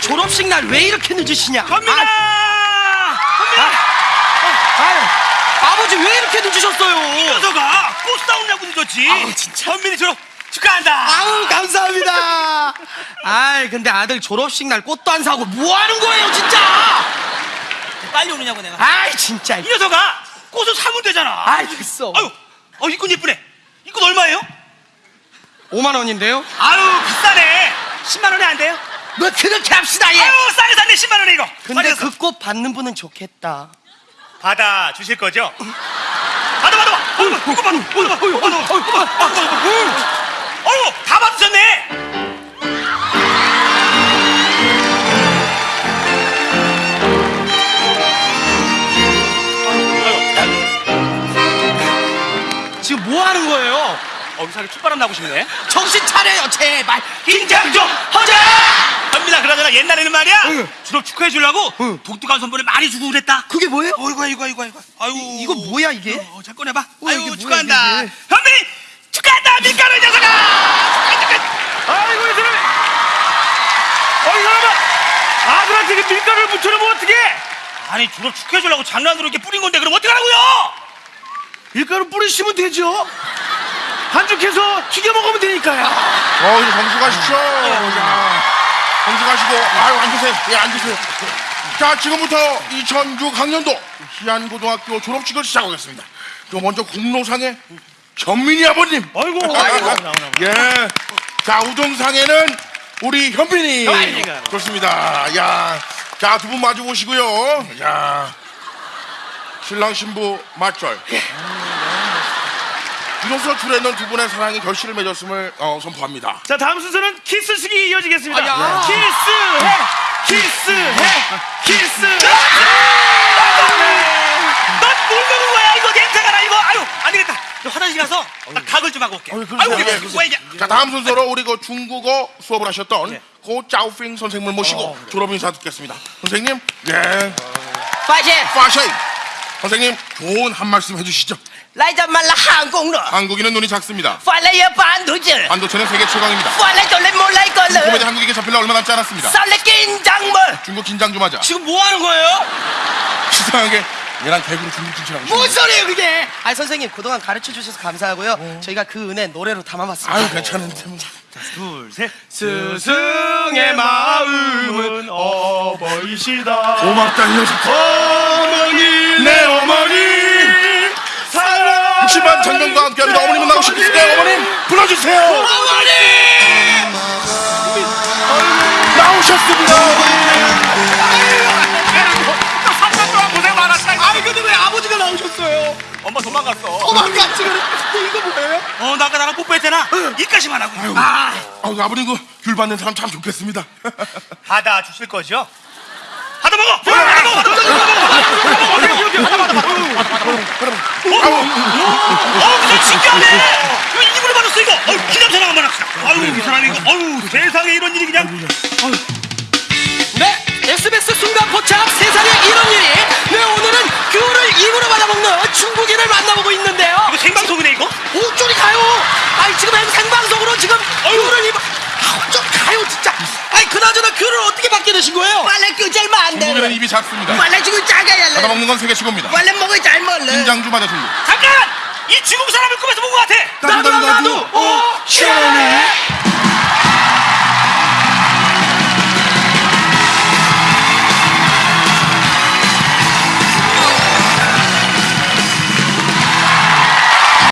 졸업식 날 왜 이렇게 늦으시냐? 현민아! 아, 현민아! 아유, 아버지 왜 이렇게 늦으셨어요? 녀석아 꽃 싸우냐고 늦었지. 아우, 진짜. 현민이 졸업 축하한다. 아우 감사합니다. 아이 근데 아들 졸업식 날 꽃도 안 사고 뭐 하는 거예요 진짜? 빨리 오느냐고 내가. 아이 진짜. 이 녀석아 꽃을 사면 되잖아. 아이 됐어. 아유, 어, 이꽃 예쁘네. 이꽃 얼마예요? 5만 원인데요? 아유, 비싸네. 10만 원에 안 돼요? 뭐 그렇게 합시다 예. 아유, 싸게 샀네, 10만 원에 이거. 근데 그 꽃 받는 분은 좋겠다. 받아 주실 거죠? 받아, 받아, 받아. 어이구, 받아, 받아, 받아, 받아, 받아, 받아, 받아. 어이구, 다 받으셨네. 지금 뭐 하는 거예요? 어, 이상하게 춥바람 나고 싶네. 정신 차려요 제발. 긴장 좀 하자! 현민아, 그러잖아. 옛날에는 말이야. 응. 졸업 축하해 주려고 응. 독특한 선물을 많이 주고 그랬다. 그게 뭐예요? 어이구, 어이구, 어이구, 어이구. 아유. 이거 뭐야 이게? 어, 잘 꺼내봐. 어, 아유, 이게 뭐야, 축하한다. 이게? 현민이 축하한다, 밀가루 녀석아! 아이고, 이 사람. 어, 이 사람아. 아들한테 그 밀가루를 묻혀놓으면 어떡해? 아니, 졸업 축하해 주려고 장난으로 이렇게 뿌린 건데, 그럼 어떡하라고요? 밀가루 뿌리시면 되죠. 반죽해서 튀겨 먹으면 되니까요. 어, 이제 점수 가십시오. 자, 점수 가시고, 아유, 앉으세요. 예, 앉으세요. 자, 지금부터 2006학년도 희안고등학교 졸업식을 시작하겠습니다. 그 먼저 공로상에 현민이 아버님. 아이고, 예. 자, 우등상에는 우리 현빈이. 현빈이가. 좋습니다. 야. 자, 두 분 마주 보시고요. 야. 신랑 신부 맞절. 이로써 줄에는 두 분의 사랑이 결실을 맺었음을 어, 선포합니다. 자 다음 순서는 키스식이 이어지겠습니다. 아, 야. 키스해, 키스해, 키스해. 넌뭘 먹은 거야 이거 냄새가 나 이거. 아유 안 되겠다. 저 화장실 가서 나 각을 좀 하고 올게. 어이, 아유 그러세요. 이게 예, 그러세요. 왜 이제? 자, 다음 순서로 우리 그 중국어 수업을 하셨던 네. 고 짜오핑 선생님을 모시고 어, 졸업 인사 듣겠습니다. 선생님, 예, 파이팅! 파샤이. 선생님 좋은 한 말씀 해주시죠. 라이자말라 한국노 한국인은 눈이 작습니다. 팔레야 반도체. 반도체는 세계 최강입니다. 팔레 돌레 몰라이 걸레 중국에 한국에게 잡힐라 얼마 남지 않았습니다. 쌀레 긴장물. 중국 긴장 좀 하자. 지금 뭐 하는 거예요? 이상하게 얘랑 대구로 중국 진출하고 뭔 소리예요 그게? 아 선생님 그동안 가르쳐 주셔서 감사하고요. 어. 저희가 그 은혜 노래로 담아봤습니다. 아유 괜찮은데 뭐. 둘셋. 스승의 마음은 어버이시다. 고맙다 이 녀석. 어. 장면과 함께합니다. 어머님은 나오시고 계세요. 어머님, 불러주세요. 어머니! 나오셨습니다. 아니 근데 왜 아버지가 나오셨어요? 엄마 도망갔어. 도망갔지 그래. 이거 뭐예요? 어, 나 아까 나랑 뽀뽀했잖아. 이까지만 하고. 아, 아유, 아버님 그귤 받는 사람 참 좋겠습니다. 받아 주실 거죠? 받아 먹어. 받아 먹어. 받아 먹어. 받아 먹어. 어. 어. 아유. 아유, 세상에 이런 일이 그냥. 네, SBS 순간 포착 세상 되신 거예요? 원래 규절 만대로. 뭐 입이 작습니다. 원래 지금 작아야 해. 받아먹는 건 세계 최고입니다. 원래 먹을 잘 먹는. 인장주 맞아주니 잠깐! 이 중국 사람을 꿈에서 본 것 같아. 나도 나도. 나도. 오 시원해.